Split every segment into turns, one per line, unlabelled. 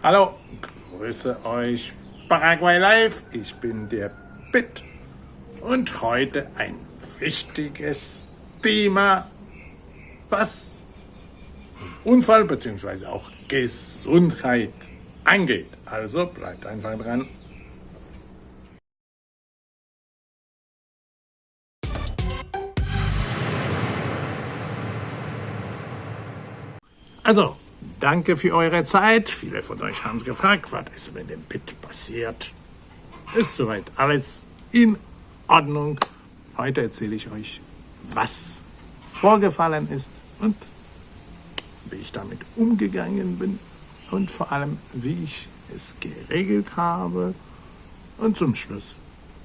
Hallo, grüße euch Paraguay Live. Ich bin der Pitt und heute ein wichtiges Thema, was Unfall bzw. auch Gesundheit angeht. Also bleibt einfach dran. Also, Danke für eure Zeit. Viele von euch haben gefragt, was ist mit dem Bit passiert. Ist soweit alles in Ordnung. Heute erzähle ich euch, was vorgefallen ist und wie ich damit umgegangen bin und vor allem, wie ich es geregelt habe und zum Schluss,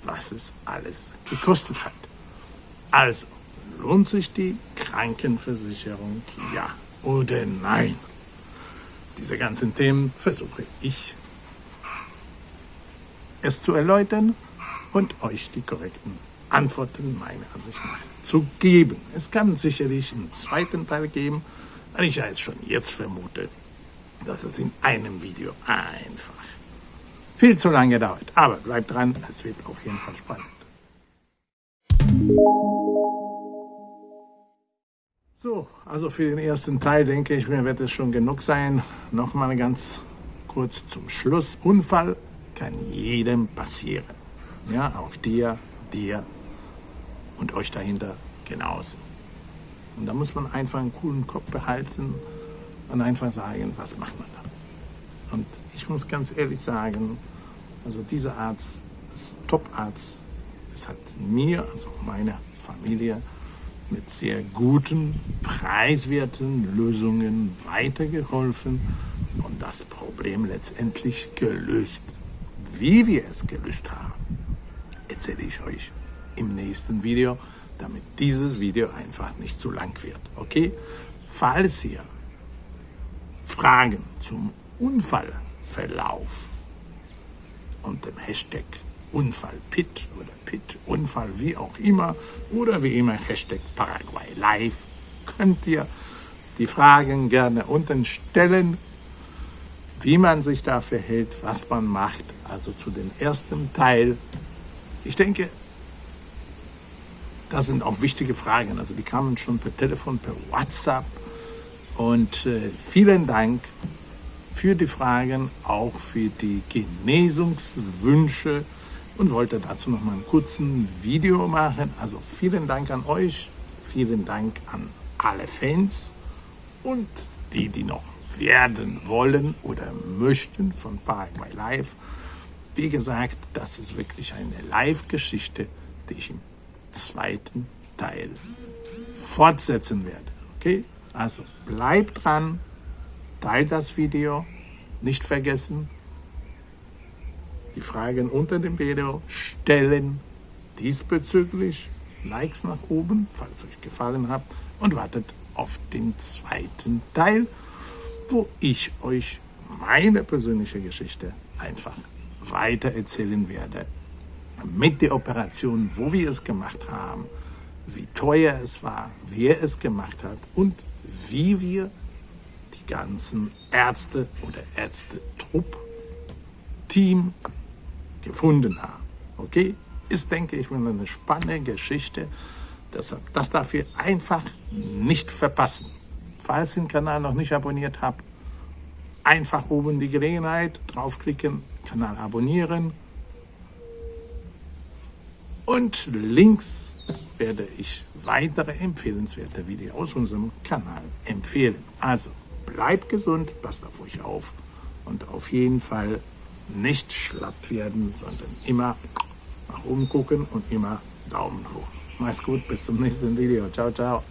was es alles gekostet hat. Also, lohnt sich die Krankenversicherung, ja oder nein? Diese ganzen Themen versuche ich es zu erläutern und euch die korrekten Antworten meiner Ansicht nach zu geben. Es kann sicherlich einen zweiten Teil geben, weil ich ja jetzt schon jetzt vermute, dass es in einem Video einfach viel zu lange dauert. Aber bleibt dran, es wird auf jeden Fall spannend. So, also für den ersten Teil denke ich mir, wird es schon genug sein. Nochmal ganz kurz zum Schluss. Unfall kann jedem passieren. Ja, auch dir, dir und euch dahinter genauso. Und da muss man einfach einen coolen Kopf behalten und einfach sagen, was macht man da? Und ich muss ganz ehrlich sagen, also dieser Arzt ist Top-Arzt. Es hat mir, also meiner Familie, mit sehr guten, preiswerten Lösungen weitergeholfen und das Problem letztendlich gelöst. Wie wir es gelöst haben, erzähle ich euch im nächsten Video, damit dieses Video einfach nicht zu lang wird. Okay? Falls ihr Fragen zum Unfallverlauf und dem Hashtag Unfall Pit oder Pit Unfall, wie auch immer, oder wie immer Hashtag Paraguay Live, könnt ihr die Fragen gerne unten stellen, wie man sich da verhält, was man macht. Also zu dem ersten Teil. Ich denke, das sind auch wichtige Fragen. Also die kamen schon per Telefon, per WhatsApp. Und äh, vielen Dank für die Fragen, auch für die Genesungswünsche und wollte dazu noch mal einen kurzen Video machen. Also vielen Dank an euch, vielen Dank an alle Fans und die, die noch werden wollen oder möchten von Paraguay Live. Wie gesagt, das ist wirklich eine Live-Geschichte, die ich im zweiten Teil fortsetzen werde. Okay? Also bleibt dran, teilt das Video, nicht vergessen, die Fragen unter dem Video stellen. Diesbezüglich Likes nach oben, falls euch gefallen hat. Und wartet auf den zweiten Teil, wo ich euch meine persönliche Geschichte einfach weiter erzählen werde. Mit der Operation, wo wir es gemacht haben, wie teuer es war, wer es gemacht hat und wie wir die ganzen Ärzte oder Ärzte-Trupp, Team gefunden haben. Okay? Ist, denke ich, eine spannende Geschichte. Deshalb, das darf ihr einfach nicht verpassen. Falls ihr den Kanal noch nicht abonniert habt, einfach oben die Gelegenheit, draufklicken, Kanal abonnieren. Und links werde ich weitere empfehlenswerte Videos aus unserem Kanal empfehlen. Also bleibt gesund, passt auf euch auf und auf jeden Fall nicht schlapp werden, sondern immer nach oben gucken und immer Daumen hoch. Mach's gut, bis zum nächsten Video. Ciao, ciao.